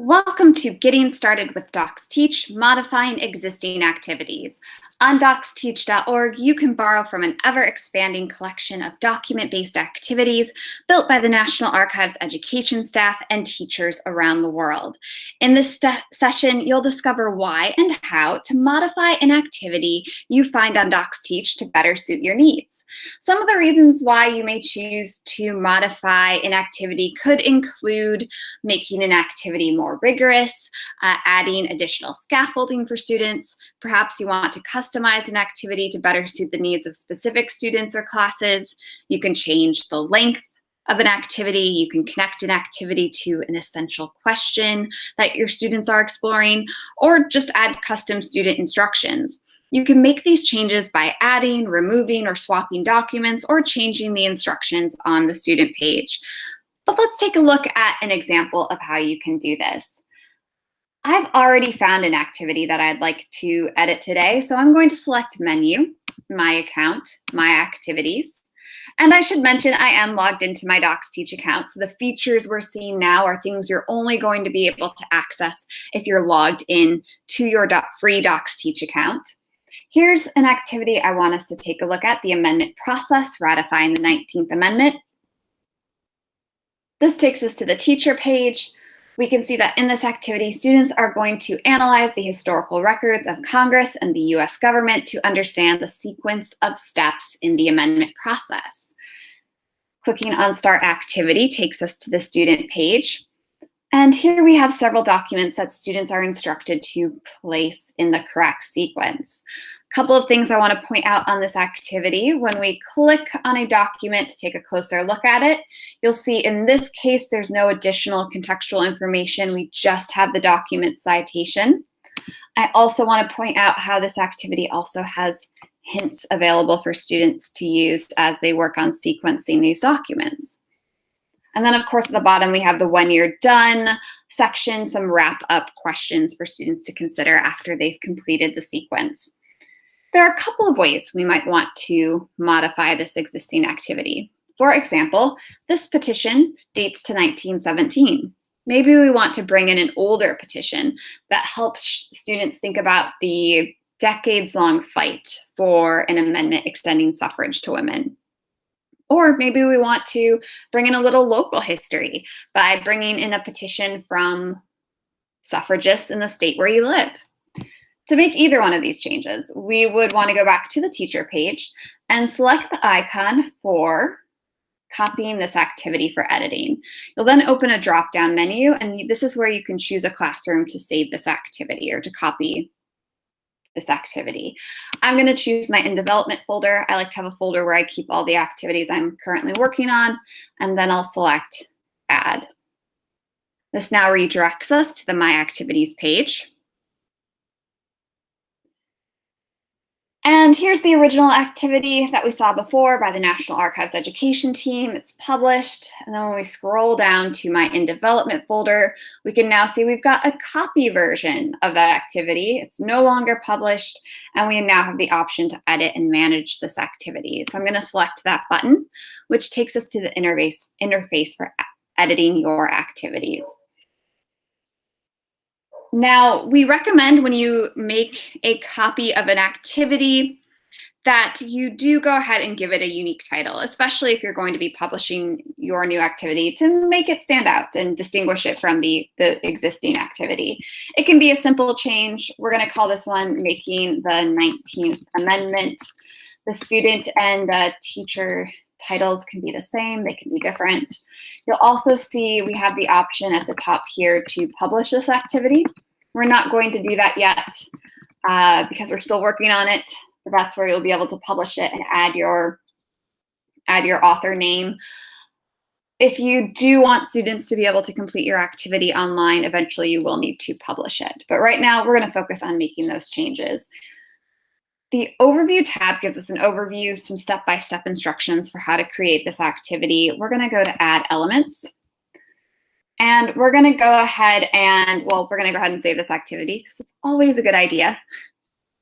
Welcome to Getting Started with DocsTeach, Modifying Existing Activities. On docsteach.org, you can borrow from an ever-expanding collection of document-based activities built by the National Archives education staff and teachers around the world. In this session, you'll discover why and how to modify an activity you find on DocsTeach to better suit your needs. Some of the reasons why you may choose to modify an activity could include making an activity more rigorous, uh, adding additional scaffolding for students, perhaps you want to customize customize an activity to better suit the needs of specific students or classes. You can change the length of an activity. You can connect an activity to an essential question that your students are exploring, or just add custom student instructions. You can make these changes by adding, removing, or swapping documents, or changing the instructions on the student page. But let's take a look at an example of how you can do this. I've already found an activity that I'd like to edit today, so I'm going to select Menu, My Account, My Activities. And I should mention I am logged into my DocsTeach account, so the features we're seeing now are things you're only going to be able to access if you're logged in to your free DocsTeach account. Here's an activity I want us to take a look at, the amendment process, ratifying the 19th Amendment. This takes us to the teacher page we can see that in this activity, students are going to analyze the historical records of Congress and the US government to understand the sequence of steps in the amendment process. Clicking on Start Activity takes us to the student page. And here we have several documents that students are instructed to place in the correct sequence A couple of things I want to point out on this activity. When we click on a document to take a closer look at it, you'll see in this case, there's no additional contextual information. We just have the document citation. I also want to point out how this activity also has hints available for students to use as they work on sequencing these documents. And then of course at the bottom we have the when you're done section, some wrap up questions for students to consider after they've completed the sequence. There are a couple of ways we might want to modify this existing activity. For example, this petition dates to 1917. Maybe we want to bring in an older petition that helps students think about the decades-long fight for an amendment extending suffrage to women. Or maybe we want to bring in a little local history by bringing in a petition from suffragists in the state where you live. To make either one of these changes, we would want to go back to the teacher page and select the icon for copying this activity for editing. You'll then open a drop-down menu, and this is where you can choose a classroom to save this activity or to copy this activity. I'm going to choose my in development folder. I like to have a folder where I keep all the activities I'm currently working on, and then I'll select add. This now redirects us to the My Activities page. And here's the original activity that we saw before by the National Archives Education Team. It's published. And then when we scroll down to my in development folder, we can now see we've got a copy version of that activity. It's no longer published, and we now have the option to edit and manage this activity. So I'm gonna select that button, which takes us to the interface, interface for editing your activities. Now, we recommend when you make a copy of an activity that you do go ahead and give it a unique title, especially if you're going to be publishing your new activity to make it stand out and distinguish it from the, the existing activity. It can be a simple change. We're going to call this one making the 19th Amendment. The student and the teacher titles can be the same, they can be different. You'll also see we have the option at the top here to publish this activity. We're not going to do that yet uh, because we're still working on it. But that's where you'll be able to publish it and add your add your author name. If you do want students to be able to complete your activity online, eventually you will need to publish it. But right now we're gonna focus on making those changes. The overview tab gives us an overview, some step-by-step -step instructions for how to create this activity. We're gonna go to add elements. And we're gonna go ahead and, well, we're gonna go ahead and save this activity because it's always a good idea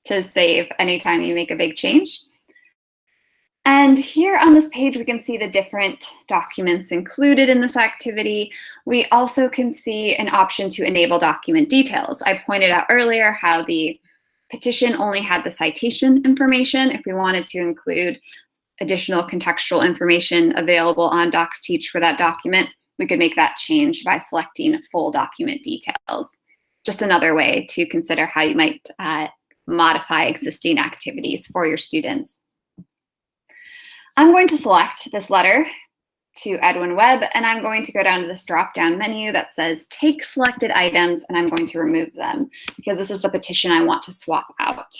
to save anytime you make a big change. And here on this page, we can see the different documents included in this activity. We also can see an option to enable document details. I pointed out earlier how the petition only had the citation information. If we wanted to include additional contextual information available on DocsTeach for that document, we could make that change by selecting full document details. Just another way to consider how you might uh, modify existing activities for your students. I'm going to select this letter to Edwin Webb, and I'm going to go down to this drop-down menu that says take selected items, and I'm going to remove them because this is the petition I want to swap out.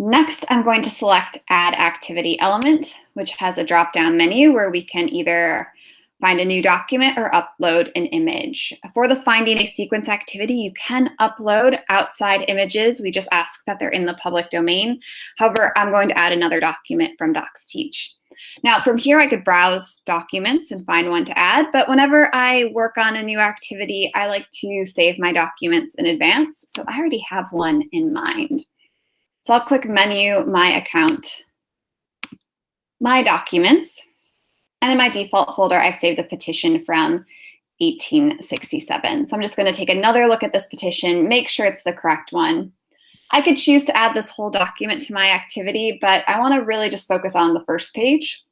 Next, I'm going to select Add Activity Element, which has a drop-down menu where we can either find a new document, or upload an image. For the Finding a Sequence activity, you can upload outside images. We just ask that they're in the public domain. However, I'm going to add another document from DocsTeach. Now, from here, I could browse documents and find one to add, but whenever I work on a new activity, I like to save my documents in advance, so I already have one in mind. So I'll click Menu, My Account, My Documents, and in my default folder, I've saved a petition from 1867. So I'm just going to take another look at this petition, make sure it's the correct one. I could choose to add this whole document to my activity, but I want to really just focus on the first page.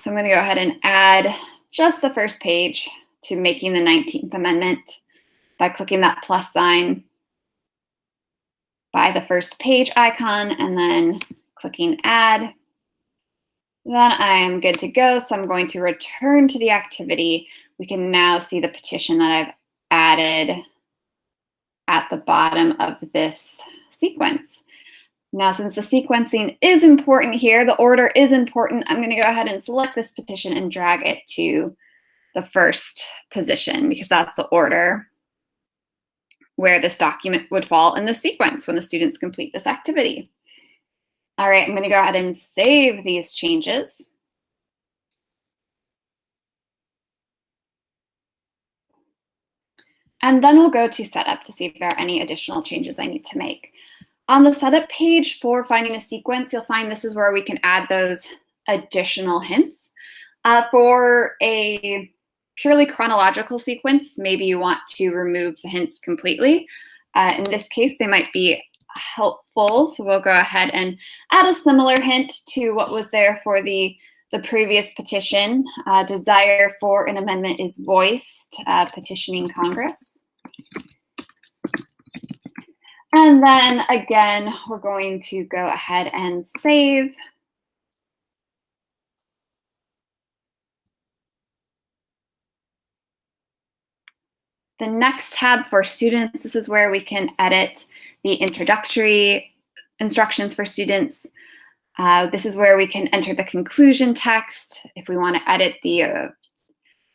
So I'm going to go ahead and add just the first page to making the 19th Amendment by clicking that plus sign by the first page icon and then clicking add. Then I am good to go. So I'm going to return to the activity. We can now see the petition that I've added at the bottom of this sequence. Now, since the sequencing is important here, the order is important, I'm gonna go ahead and select this petition and drag it to the first position because that's the order where this document would fall in the sequence when the students complete this activity. All right, I'm gonna go ahead and save these changes. And then we'll go to setup to see if there are any additional changes I need to make. On the setup page for finding a sequence, you'll find this is where we can add those additional hints. Uh, for a purely chronological sequence, maybe you want to remove the hints completely. Uh, in this case, they might be helpful. So we'll go ahead and add a similar hint to what was there for the, the previous petition. Uh, desire for an amendment is voiced, uh, petitioning Congress. And then again, we're going to go ahead and save. The next tab for students, this is where we can edit the introductory instructions for students. Uh, this is where we can enter the conclusion text if we want to edit the uh,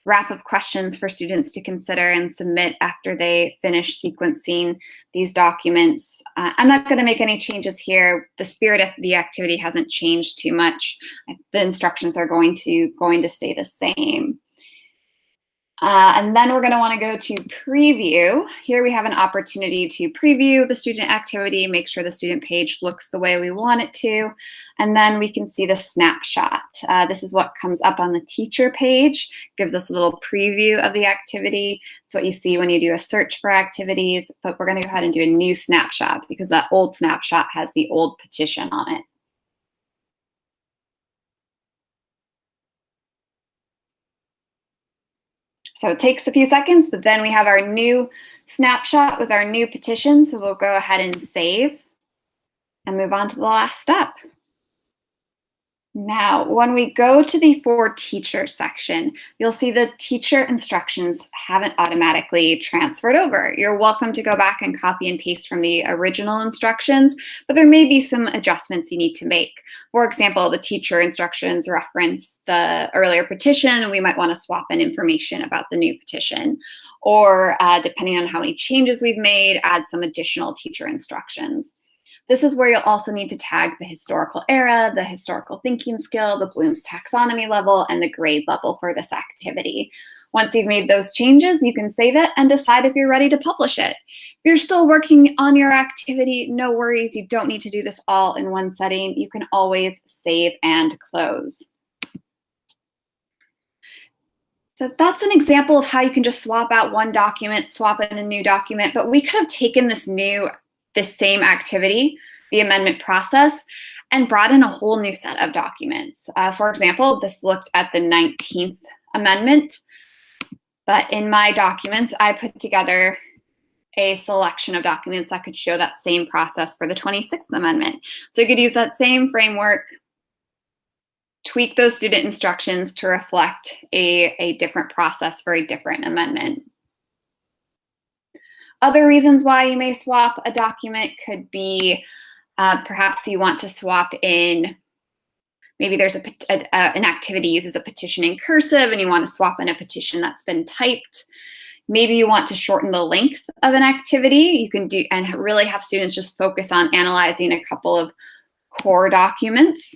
wrap up questions for students to consider and submit after they finish sequencing these documents. Uh, I'm not going to make any changes here. The spirit of the activity hasn't changed too much. The instructions are going to going to stay the same. Uh, and then we're going to want to go to preview. Here we have an opportunity to preview the student activity, make sure the student page looks the way we want it to. And then we can see the snapshot. Uh, this is what comes up on the teacher page, gives us a little preview of the activity. It's what you see when you do a search for activities, but we're going to go ahead and do a new snapshot because that old snapshot has the old petition on it. So it takes a few seconds, but then we have our new snapshot with our new petition. So we'll go ahead and save and move on to the last step. Now, when we go to the For Teacher section, you'll see the teacher instructions haven't automatically transferred over. You're welcome to go back and copy and paste from the original instructions, but there may be some adjustments you need to make. For example, the teacher instructions reference the earlier petition, and we might want to swap in information about the new petition. Or uh, depending on how many changes we've made, add some additional teacher instructions. This is where you'll also need to tag the historical era, the historical thinking skill, the Bloom's taxonomy level, and the grade level for this activity. Once you've made those changes, you can save it and decide if you're ready to publish it. If you're still working on your activity, no worries. You don't need to do this all in one setting. You can always save and close. So that's an example of how you can just swap out one document, swap in a new document, but we could have taken this new, this same activity, the amendment process, and brought in a whole new set of documents. Uh, for example, this looked at the 19th amendment, but in my documents, I put together a selection of documents that could show that same process for the 26th amendment. So you could use that same framework, tweak those student instructions to reflect a, a different process for a different amendment. Other reasons why you may swap a document could be uh, perhaps you want to swap in, maybe there's a, a, an activity uses a petition in cursive and you want to swap in a petition that's been typed. Maybe you want to shorten the length of an activity. You can do and really have students just focus on analyzing a couple of core documents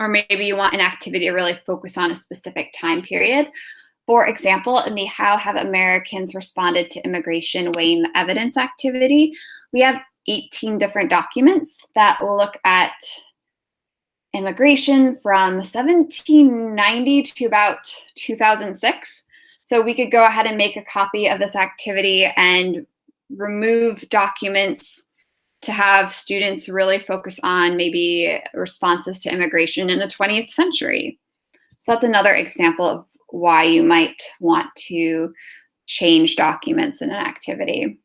or maybe you want an activity to really focus on a specific time period. For example, in the How Have Americans Responded to Immigration Weighing the Evidence activity, we have 18 different documents that look at immigration from 1790 to about 2006. So we could go ahead and make a copy of this activity and remove documents to have students really focus on maybe responses to immigration in the 20th century. So that's another example of why you might want to change documents in an activity.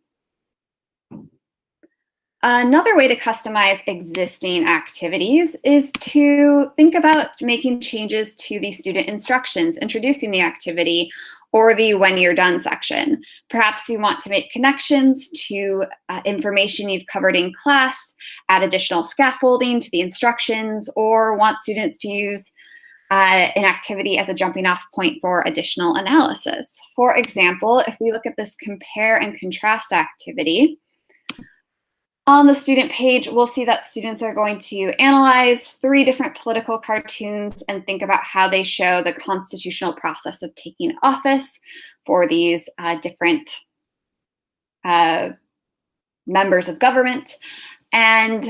Another way to customize existing activities is to think about making changes to the student instructions, introducing the activity, or the when you're done section. Perhaps you want to make connections to uh, information you've covered in class, add additional scaffolding to the instructions, or want students to use uh, an activity as a jumping off point for additional analysis. For example, if we look at this compare and contrast activity, on the student page, we'll see that students are going to analyze three different political cartoons and think about how they show the constitutional process of taking office for these uh, different uh, members of government. And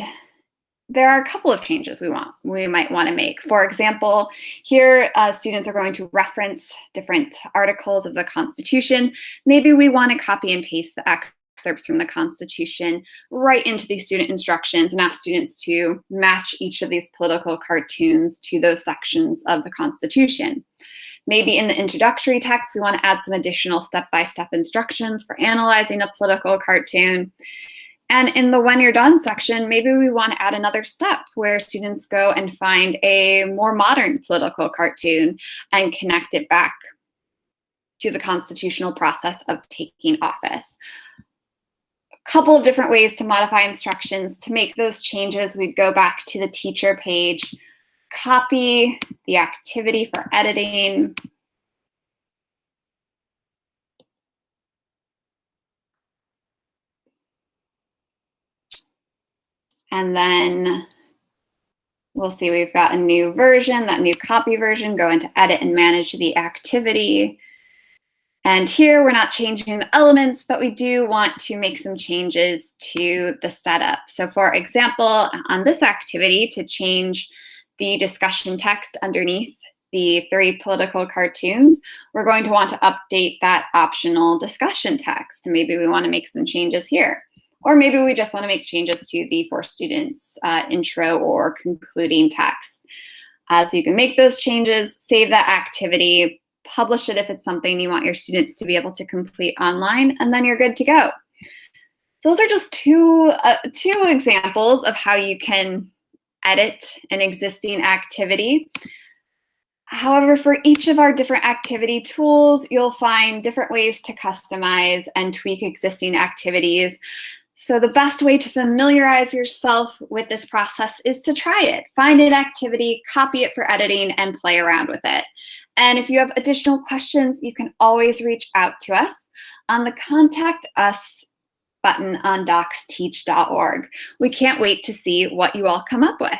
there are a couple of changes we want we might want to make. For example, here uh, students are going to reference different articles of the Constitution. Maybe we want to copy and paste the excerpts from the Constitution right into these student instructions and ask students to match each of these political cartoons to those sections of the Constitution. Maybe in the introductory text, we want to add some additional step-by-step -step instructions for analyzing a political cartoon. And in the when you're done section, maybe we want to add another step where students go and find a more modern political cartoon and connect it back to the constitutional process of taking office A couple of different ways to modify instructions. To make those changes, we'd go back to the teacher page, copy the activity for editing, And then we'll see we've got a new version, that new copy version, go into edit and manage the activity. And here we're not changing the elements, but we do want to make some changes to the setup. So for example, on this activity to change the discussion text underneath the three political cartoons, we're going to want to update that optional discussion text. Maybe we want to make some changes here. Or maybe we just want to make changes to the for students uh, intro or concluding text. Uh, so you can make those changes, save that activity, publish it if it's something you want your students to be able to complete online, and then you're good to go. So those are just two, uh, two examples of how you can edit an existing activity. However, for each of our different activity tools, you'll find different ways to customize and tweak existing activities. So the best way to familiarize yourself with this process is to try it. Find an activity, copy it for editing, and play around with it. And if you have additional questions, you can always reach out to us on the Contact Us button on docsteach.org. We can't wait to see what you all come up with.